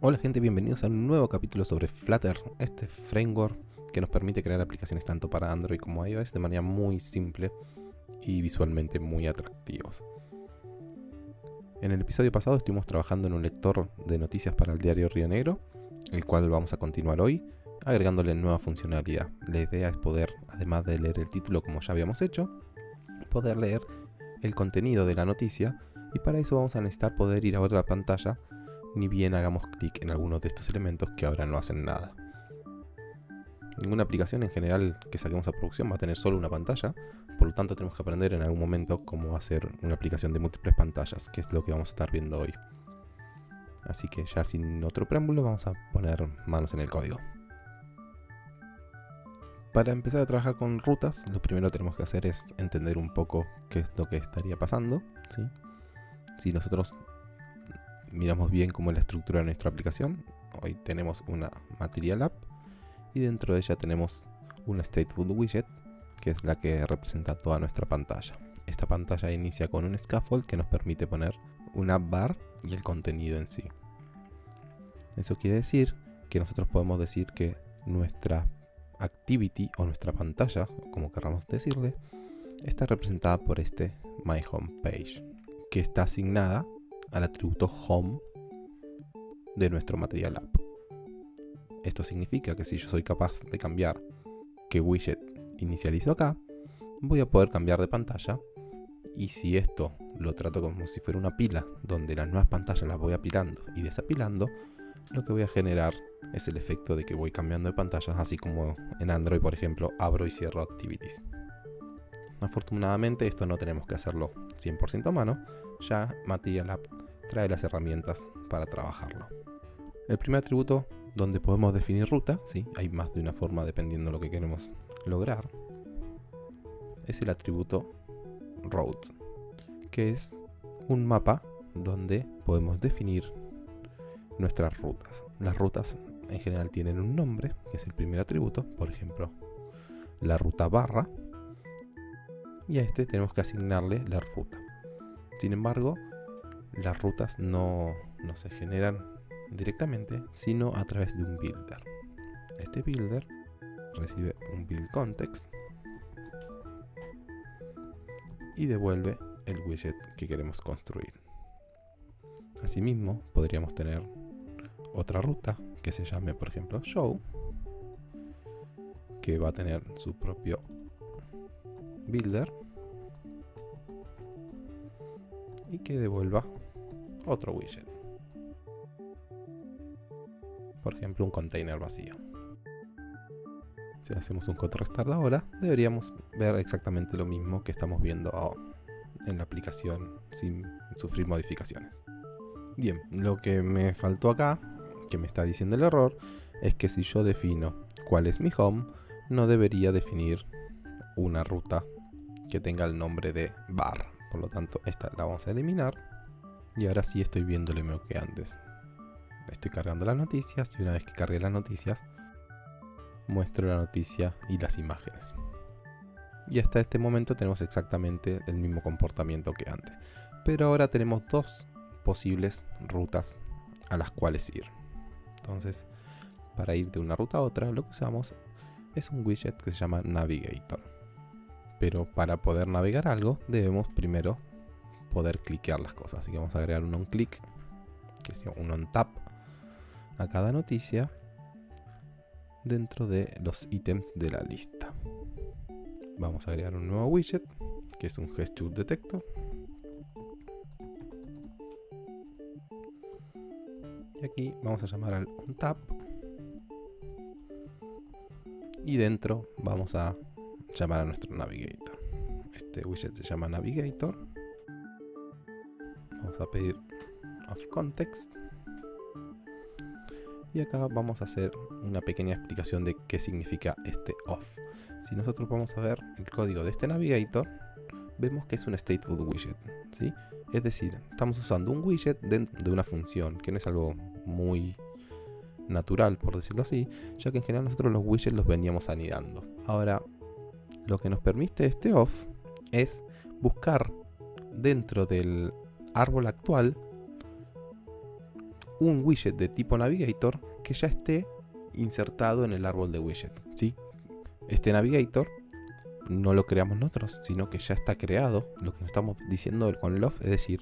Hola gente, bienvenidos a un nuevo capítulo sobre Flutter, este framework que nos permite crear aplicaciones tanto para Android como iOS de manera muy simple y visualmente muy atractivos. En el episodio pasado estuvimos trabajando en un lector de noticias para el diario Río Negro, el cual vamos a continuar hoy, agregándole nueva funcionalidad. La idea es poder, además de leer el título como ya habíamos hecho, poder leer el contenido de la noticia y para eso vamos a necesitar poder ir a otra pantalla ni bien hagamos clic en alguno de estos elementos que ahora no hacen nada. Ninguna aplicación en general que saquemos a producción va a tener solo una pantalla, por lo tanto tenemos que aprender en algún momento cómo hacer una aplicación de múltiples pantallas, que es lo que vamos a estar viendo hoy. Así que ya sin otro preámbulo vamos a poner manos en el código. Para empezar a trabajar con rutas, lo primero que tenemos que hacer es entender un poco qué es lo que estaría pasando. Si nosotros miramos bien cómo es la estructura de nuestra aplicación. Hoy tenemos una Material App y dentro de ella tenemos una Stateful Widget que es la que representa toda nuestra pantalla. Esta pantalla inicia con un scaffold que nos permite poner una bar y el contenido en sí. Eso quiere decir que nosotros podemos decir que nuestra activity o nuestra pantalla, como queramos decirle, está representada por este My Home Page, que está asignada al atributo home de nuestro Material App. Esto significa que si yo soy capaz de cambiar qué widget inicializo acá, voy a poder cambiar de pantalla y si esto lo trato como si fuera una pila donde las nuevas pantallas las voy apilando y desapilando, lo que voy a generar es el efecto de que voy cambiando de pantallas, así como en Android, por ejemplo, abro y cierro activities. Afortunadamente esto no tenemos que hacerlo 100% a mano, ya Material App trae las herramientas para trabajarlo. El primer atributo donde podemos definir ruta, ¿sí? hay más de una forma dependiendo de lo que queremos lograr, es el atributo roads, que es un mapa donde podemos definir nuestras rutas. Las rutas en general tienen un nombre, que es el primer atributo, por ejemplo, la ruta barra, y a este tenemos que asignarle la ruta. Sin embargo, las rutas no, se generan directamente, sino a través de un builder. Este builder recibe un build context y devuelve el widget que queremos construir. Asimismo, podríamos tener otra ruta que se llame, por ejemplo, show, que va a tener su propio builder y que devuelva otro widget. Por ejemplo, un container vacío. Si hacemos un code restart ahora, deberíamos ver exactamente lo mismo que estamos viendo en la aplicación sin sufrir modificaciones. Bien, lo que me faltó acá, que me está diciendo el error, es que si yo defino cuál es mi home, no debería definir una ruta que tenga el nombre de bar. Por lo tanto, esta la vamos a eliminar. Y ahora sí estoy viendo lo que antes. Estoy cargando las noticias y una vez que cargue las noticias, muestro la noticia y las imágenes. Y hasta este momento tenemos exactamente el mismo comportamiento que antes. Pero ahora tenemos dos posibles rutas a las cuales ir. Entonces, para ir de una ruta a otra, lo que usamos es un widget que se llama Navigator. Pero para poder navegar algo, debemos primero poder cliquear las cosas. Así que vamos a agregar un on-click, que es un on-tap a cada noticia dentro de los ítems de la lista. Vamos a agregar un nuevo widget, que es un gesture detector. Y aquí vamos a llamar al on-tap. Y dentro vamos a llamar a nuestro navigator. Este widget se llama navigator. Vamos a pedir of context. Y acá vamos a hacer una pequeña explicación de qué significa este off. Si nosotros vamos a ver el código de este navigator, vemos que es un stateful widget. ¿sí? Es decir, estamos usando un widget dentro de una función, que no es algo muy natural, por decirlo así, ya que en general nosotros los widgets los veníamos anidando. Ahora, lo que nos permite este off es buscar dentro del árbol actual un widget de tipo Navigator que ya esté insertado en el árbol de widget. ¿sí? Este Navigator no lo creamos nosotros, sino que ya está creado. Lo que estamos diciendo con Love es decir,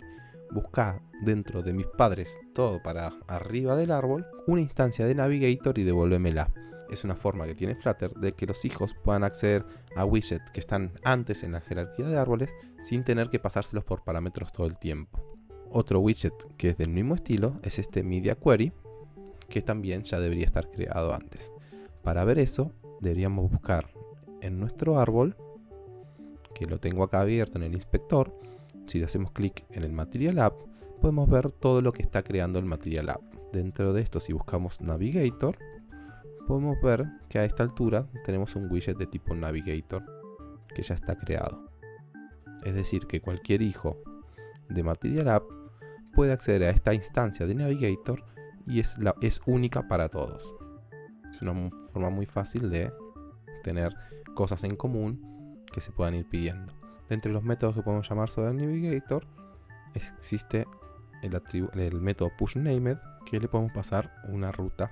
busca dentro de mis padres, todo para arriba del árbol, una instancia de Navigator y devuélvemela. Es una forma que tiene Flutter de que los hijos puedan acceder a widgets que están antes en la jerarquía de árboles sin tener que pasárselos por parámetros todo el tiempo. Otro widget que es del mismo estilo es este Media Query, que también ya debería estar creado antes. Para ver eso, deberíamos buscar en nuestro árbol, que lo tengo acá abierto en el inspector, si le hacemos clic en el Material App, podemos ver todo lo que está creando el Material App. Dentro de esto, si buscamos Navigator, podemos ver que a esta altura tenemos un widget de tipo Navigator que ya está creado. Es decir, que cualquier hijo de Material App puede acceder a esta instancia de Navigator y es, la, es única para todos. Es una forma muy fácil de tener cosas en común que se puedan ir pidiendo. Entre los métodos que podemos llamar sobre el Navigator existe el, el método pushNamed que le podemos pasar una ruta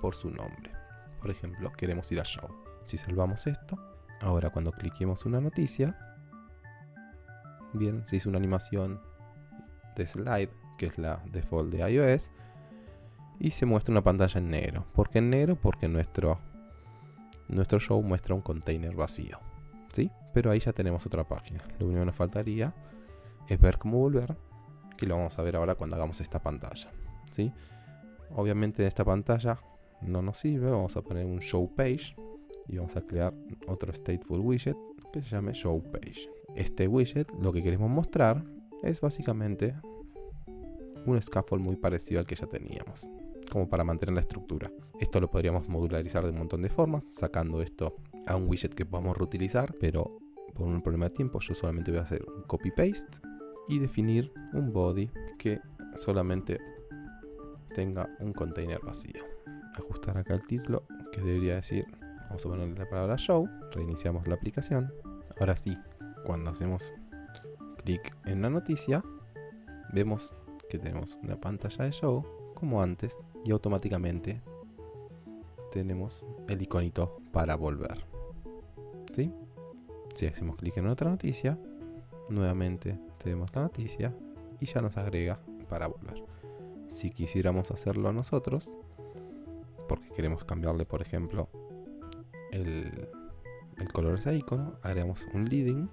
por su nombre. Por ejemplo, queremos ir a show. Si salvamos esto, ahora cuando cliquemos una noticia, bien, se hizo una animación de slide, que es la default de iOS, y se muestra una pantalla en negro. ¿Por qué en negro? Porque nuestro, nuestro show muestra un container vacío. ¿Sí? Pero ahí ya tenemos otra página. Lo único que nos faltaría es ver cómo volver, que lo vamos a ver ahora cuando hagamos esta pantalla. ¿Sí? Obviamente en esta pantalla no nos sirve, vamos a poner un show page y vamos a crear otro stateful widget que se llame show page. Este widget lo que queremos mostrar es básicamente un scaffold muy parecido al que ya teníamos como para mantener la estructura. Esto lo podríamos modularizar de un montón de formas, sacando esto a un widget que podamos reutilizar, pero por un problema de tiempo yo solamente voy a hacer un copy paste y definir un body que solamente tenga un container vacío. Ajustar acá el título que debería decir, vamos a ponerle la palabra show, reiniciamos la aplicación. Ahora sí, cuando hacemos clic en la noticia, vemos que tenemos una pantalla de show como antes y automáticamente tenemos el iconito para volver. ¿Sí? Si hacemos clic en otra noticia, nuevamente tenemos la noticia y ya nos agrega para volver. Si quisiéramos hacerlo nosotros, porque queremos cambiarle, por ejemplo, el, color de ese icono, haremos un leading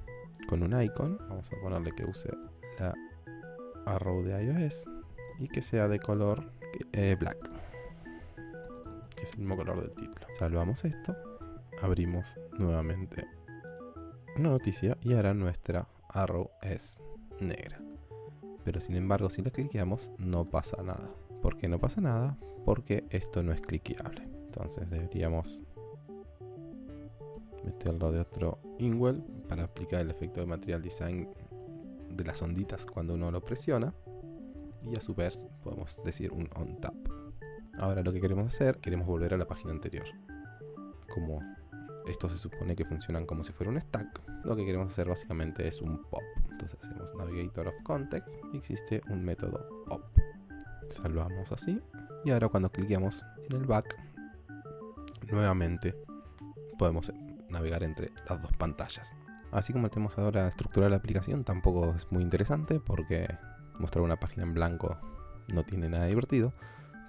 con un icon. Vamos a ponerle que use la arrow de iOS y que sea de color eh, black, que es el mismo color del título. Salvamos esto, abrimos nuevamente una noticia y ahora nuestra arrow es negra. Pero sin embargo, si la cliqueamos, no pasa nada. ¿Por qué no pasa nada? Porque esto no es cliqueable. Entonces deberíamos meterlo de otro Inwell para aplicar el efecto de material design de las onditas cuando uno lo presiona y a su vez podemos decir un on tap. Ahora lo que queremos hacer, queremos volver a la página anterior. Como esto se supone que funcionan como si fuera un stack, lo que queremos hacer básicamente es un pop. Entonces hacemos navigator of context y existe un método pop. Salvamos así y ahora cuando cliqueamos en el back, nuevamente podemos navegar entre las dos pantallas. Así como tenemos ahora la estructura de la aplicación, tampoco es muy interesante porque mostrar una página en blanco no tiene nada divertido.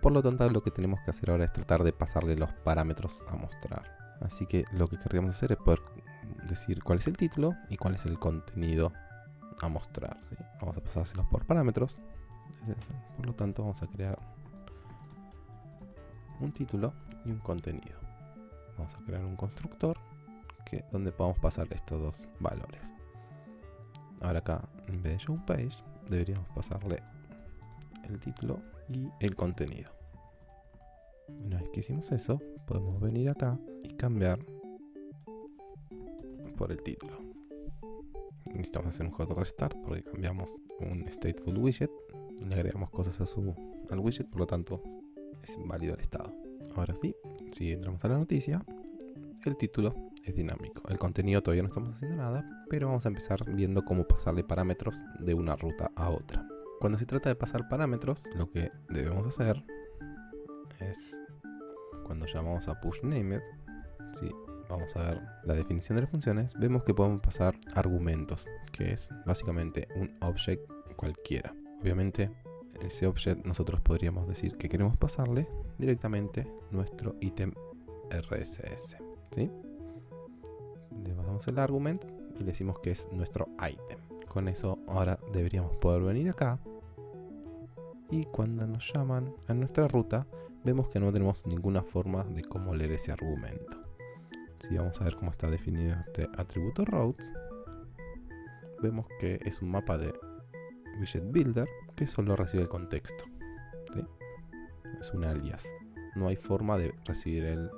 Por lo tanto, lo que tenemos que hacer ahora es tratar de pasarle los parámetros a mostrar. Así que lo que querríamos hacer es poder decir cuál es el título y cuál es el contenido a mostrar. Vamos a pasárselos por parámetros. Por lo tanto, vamos a crear un título y un contenido. Vamos a crear un constructor que, donde podamos pasar estos dos valores. Ahora acá, en vez de show page, deberíamos pasarle el título y el contenido. Una vez que hicimos eso, podemos venir acá y cambiar por el título. Necesitamos hacer un hot restart porque cambiamos un stateful widget, le agregamos cosas a su, al widget, por lo tanto es válido el estado. Ahora sí, si entramos a la noticia, el título es dinámico. El contenido todavía no estamos haciendo nada, pero vamos a empezar viendo cómo pasarle parámetros de una ruta a otra. Cuando se trata de pasar parámetros, lo que debemos hacer es cuando llamamos a pushNamed, si vamos a ver la definición de las funciones, vemos que podemos pasar argumentos, que es básicamente un object cualquiera. Obviamente, ese object nosotros podríamos decir que queremos pasarle directamente nuestro ítem RSS. ¿sí? Le pasamos el argument y le decimos que es nuestro item. Con eso ahora deberíamos poder venir acá y cuando nos llaman a nuestra ruta vemos que no tenemos ninguna forma de cómo leer ese argumento. Si vamos a ver cómo está definido este atributo routes, vemos que es un mapa de widget builder que solo recibe el contexto. Es un alias. No hay forma de recibir el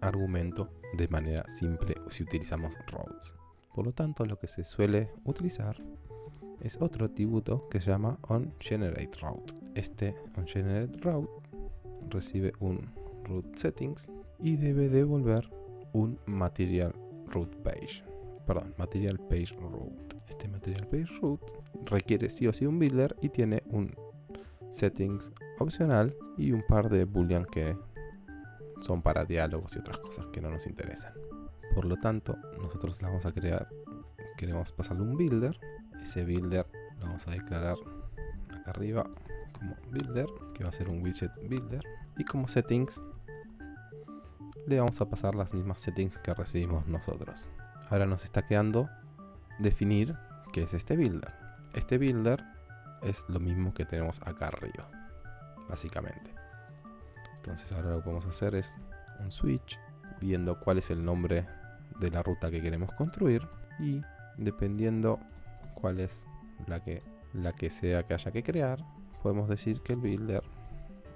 argumento de manera simple si utilizamos routes. Por lo tanto, lo que se suele utilizar es otro atributo que se llama onGenerateRoute. Este onGenerateRoute recibe un root settings y debe devolver un material root page. Perdón, material page route. Este material page route requiere sí o sí un builder y tiene un settings opcional y un par de boolean que son para diálogos y otras cosas que no nos interesan. Por lo tanto, nosotros la vamos a crear, queremos pasarle un builder. Ese builder lo vamos a declarar acá arriba como builder, que va a ser un widget builder. Y como settings, le vamos a pasar las mismas settings que recibimos nosotros. Ahora nos está quedando definir qué es este builder. Este builder es lo mismo que tenemos acá arriba, básicamente. Entonces ahora lo que a hacer es un switch, viendo cuál es el nombre de la ruta que queremos construir y dependiendo cuál es la que, la que sea que haya que crear, podemos decir que el builder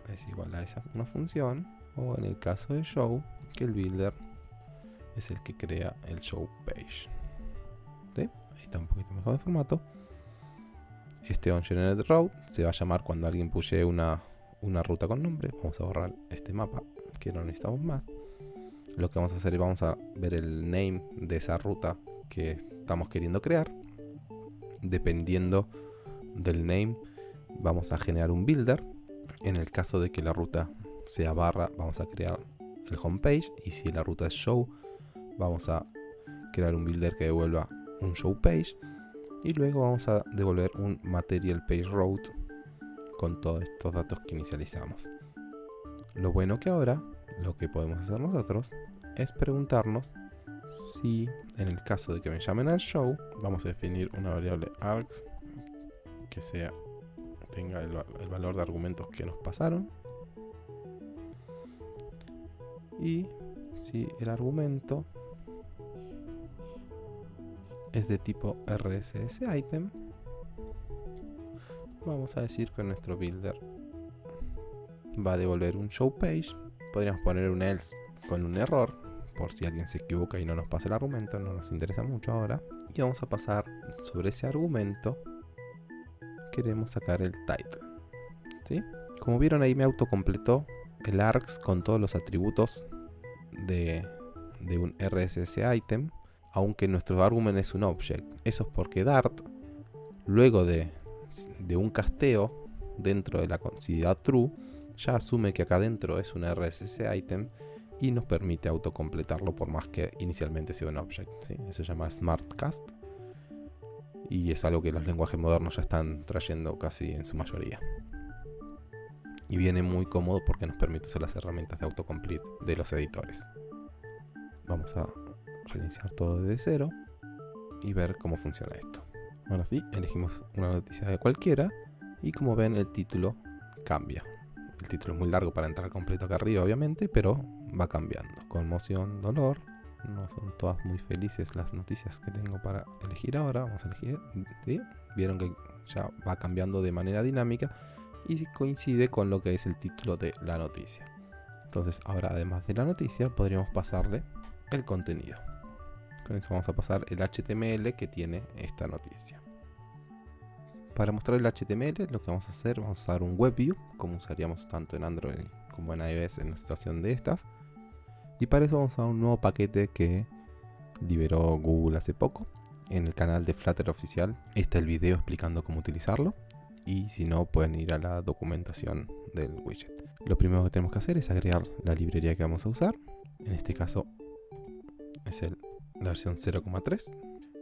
es igual a esa una función o en el caso de show que el builder es el que crea el show page. Está un poquito mejor de formato. Este onGenerateRoute se va a llamar cuando alguien pushe una, una ruta con nombre. Vamos a borrar este mapa que no necesitamos más lo que vamos a hacer es vamos a ver el name de esa ruta que estamos queriendo crear. Dependiendo del name vamos a generar un builder. En el caso de que la ruta sea barra vamos a crear el homepage y si la ruta es show vamos a crear un builder que devuelva un show page y luego vamos a devolver un material page route con todos estos datos que inicializamos. Lo bueno que ahora lo que podemos hacer nosotros es preguntarnos si en el caso de que me llamen al show, vamos a definir una variable args que sea tenga el, el valor de argumentos que nos pasaron y si el argumento es de tipo RSS item, vamos a decir que nuestro builder va a devolver un show page. Podríamos poner un else con un error, por si alguien se equivoca y no nos pasa el argumento, no nos interesa mucho ahora. Y vamos a pasar sobre ese argumento, queremos sacar el title. ¿sí? Como vieron ahí me autocompletó el args con todos los atributos de, de un RSS item, aunque nuestro argumento es un object. Eso es porque Dart, luego de, un casteo dentro de la considera true, ya asume que acá dentro es un RSS item y nos permite autocompletarlo por más que inicialmente sea un object. Eso se llama SmartCast y es algo que los lenguajes modernos ya están trayendo casi en su mayoría. Y viene muy cómodo porque nos permite usar las herramientas de autocomplete de los editores. Vamos a reiniciar todo desde cero y ver cómo funciona esto. Ahora sí, elegimos una noticia de cualquiera y como ven el título cambia. El título es muy largo para entrar completo acá arriba obviamente, pero va cambiando. Conmoción, dolor. No son todas muy felices las noticias que tengo para elegir ahora. Vamos a elegir. Vieron que ya va cambiando de manera dinámica y coincide con lo que es el título de la noticia. Entonces ahora además de la noticia podríamos pasarle el contenido. Con eso vamos a pasar el HTML que tiene esta noticia. Para mostrar el HTML lo que vamos a hacer, vamos a usar un WebView, como usaríamos tanto en Android como en iOS en una situación de estas. Y para eso vamos a un nuevo paquete que liberó Google hace poco. En el canal de Flutter oficial está el video explicando cómo utilizarlo. y si no pueden ir a la documentación del widget. Lo primero que tenemos que hacer es agregar la librería que vamos a usar. En este caso es el, la versión 0,3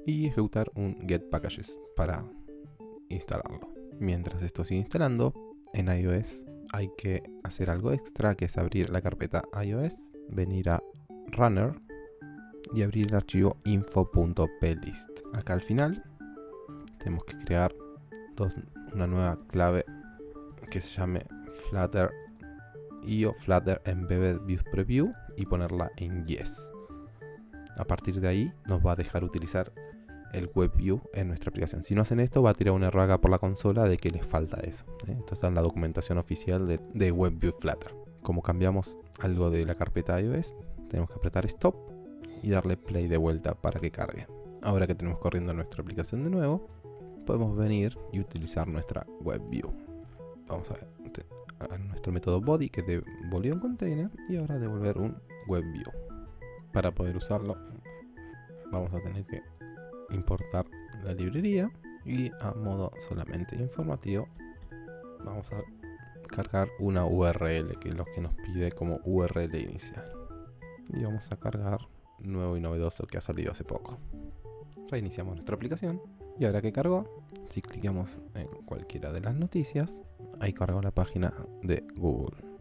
y ejecutar un get packages para instalarlo. Mientras esto sigue instalando, en iOS hay que hacer algo extra que es abrir la carpeta iOS, venir a runner y abrir el archivo info.plist. Acá al final tenemos que crear una nueva clave que se llame flutter io flutter embedded view preview y ponerla en yes. A partir de ahí nos va a dejar utilizar el WebView en nuestra aplicación. Si no hacen esto, va a tirar un error acá por la consola de que les falta eso. ¿eh? Esto está en la documentación oficial de, de WebView Flutter. Como cambiamos algo de la carpeta iOS, tenemos que apretar Stop y darle Play de vuelta para que cargue. Ahora que tenemos corriendo nuestra aplicación de nuevo, podemos venir y utilizar nuestra WebView. Vamos a, a nuestro método body que devolvió un container y ahora devolver un WebView. Para poder usarlo, vamos a tener que importar la librería y a modo solamente informativo vamos a cargar una URL que es lo que nos pide como URL inicial. Y vamos a cargar nuevo y novedoso que ha salido hace poco. Reiniciamos nuestra aplicación. Y ahora que cargó si clicamos en cualquiera de las noticias ahí cargó la página de Google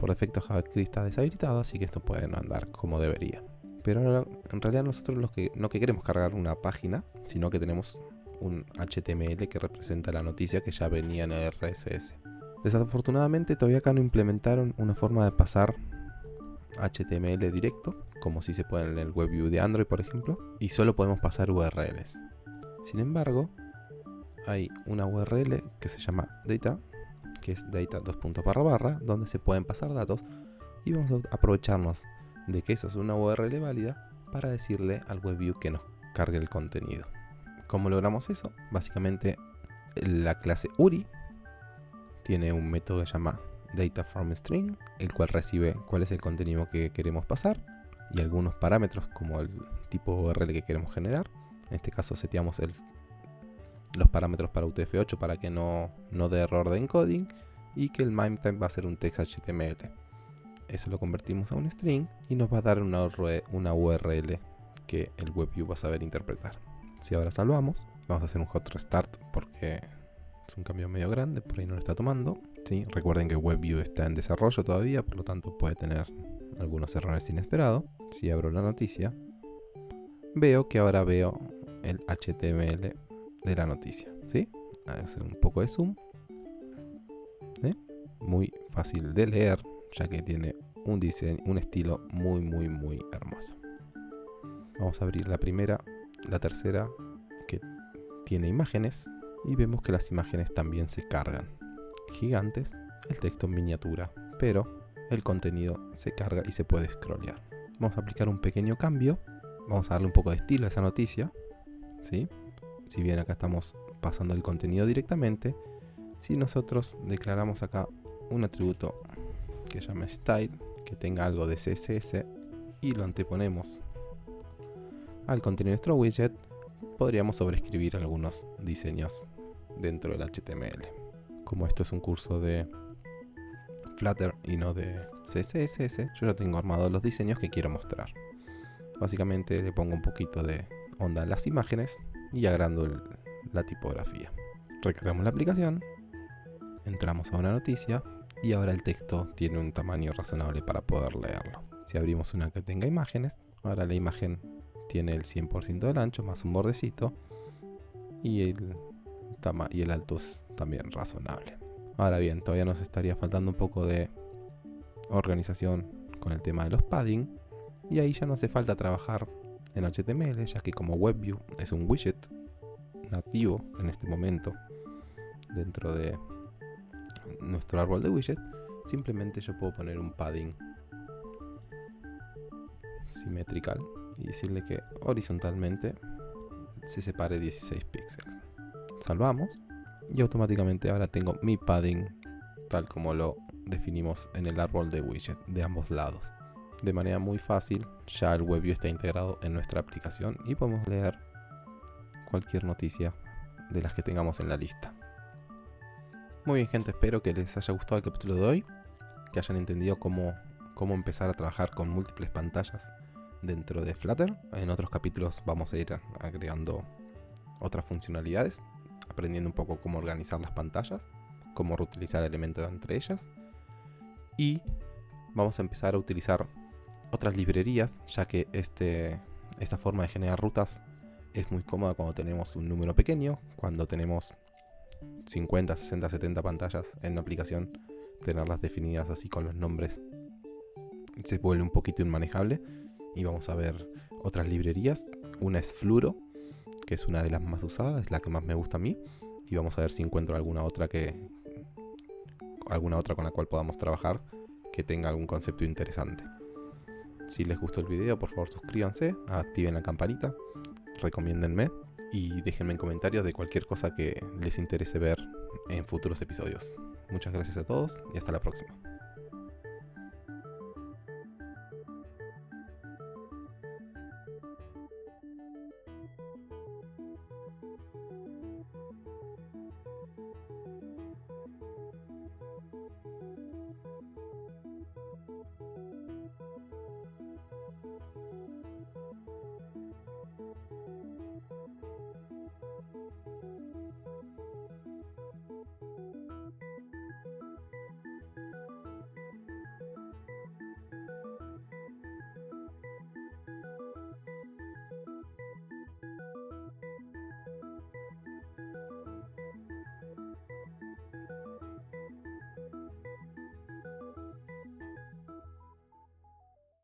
por defecto JavaScript está deshabilitado así que esto puede no andar como debería pero en realidad nosotros los que, no que queremos cargar una página, sino que tenemos un HTML que representa la noticia que ya venía en el RSS. Desafortunadamente todavía acá no implementaron una forma de pasar HTML directo, como si se puede en el WebView de Android por ejemplo, y solo podemos pasar URLs. Sin embargo, hay una URL que se llama data, que es data 2. barra barra, donde se pueden pasar datos y vamos a aprovecharnos de que eso es una URL válida para decirle al WebView que nos cargue el contenido. ¿Cómo logramos eso? Básicamente la clase URI tiene un método que se llama data el cual recibe cuál es el contenido que queremos pasar y algunos parámetros como el tipo URL que queremos generar. En este caso seteamos los parámetros para UTF-8 para que no, no dé error de encoding y que el MIME va a ser un text HTML eso lo convertimos a un string y nos va a dar una, URL que el WebView va a saber interpretar. Si ahora salvamos, vamos a hacer un hot restart porque es un cambio medio grande, por ahí no lo está tomando. ¿sí? Recuerden que WebView está en desarrollo todavía, por lo tanto puede tener algunos errores inesperados. Si abro la noticia, veo que ahora veo el HTML de la noticia. ¿sí? Hacer un poco de zoom. Muy fácil de leer, ya que tiene un diseño, un estilo muy muy muy hermoso. Vamos a abrir la primera, la tercera que tiene imágenes y vemos que las imágenes también se cargan. Gigantes, el texto en miniatura, pero el contenido se carga y se puede scrollear. Vamos a aplicar un pequeño cambio, vamos a darle un poco de estilo a esa noticia, ¿sí? Si bien acá estamos pasando el contenido directamente, si nosotros declaramos acá un atributo que llame style, que tenga algo de CSS y lo anteponemos al contenido de nuestro widget, podríamos sobreescribir algunos diseños dentro del HTML. Como esto es un curso de Flutter y no de CSS, yo ya tengo armados los diseños que quiero mostrar. Básicamente le pongo un poquito de onda a las imágenes y agrando la tipografía. Recargamos la aplicación, entramos a una noticia y ahora el texto tiene un tamaño razonable para poder leerlo. Si abrimos una que tenga imágenes, ahora la imagen tiene el 100% del ancho más un bordecito y el, y el alto es también razonable. Ahora bien, todavía nos estaría faltando un poco de organización con el tema de los padding y ahí ya no hace falta trabajar en HTML ya que como WebView es un widget nativo en este momento dentro de nuestro árbol de widget, simplemente yo puedo poner un padding simétrico y decirle que horizontalmente se separe 16 píxeles. Salvamos y automáticamente ahora tengo mi padding tal como lo definimos en el árbol de widget de ambos lados. De manera muy fácil, ya el WebView está integrado en nuestra aplicación y podemos leer cualquier noticia de las que tengamos en la lista. Muy bien gente, espero que les haya gustado el capítulo de hoy, que hayan entendido cómo, cómo empezar a trabajar con múltiples pantallas dentro de Flutter. En otros capítulos vamos a ir agregando otras funcionalidades, aprendiendo un poco cómo organizar las pantallas, cómo reutilizar elementos entre ellas. Y vamos a empezar a utilizar otras librerías, ya que este, esta forma de generar rutas es muy cómoda cuando tenemos un número pequeño, cuando tenemos 50, 60, 70 pantallas en una aplicación, tenerlas definidas así con los nombres se vuelve un poquito inmanejable. Y vamos a ver otras librerías. Una es Fluro, que es una de las más usadas, es la que más me gusta a mí. Y vamos a ver si encuentro alguna otra que. alguna otra con la cual podamos trabajar que tenga algún concepto interesante. Si les gustó el video, por favor suscríbanse, activen la campanita, recomiéndenme y déjenme en comentarios de cualquier cosa que les interese ver en futuros episodios. Muchas gracias a todos y hasta la próxima.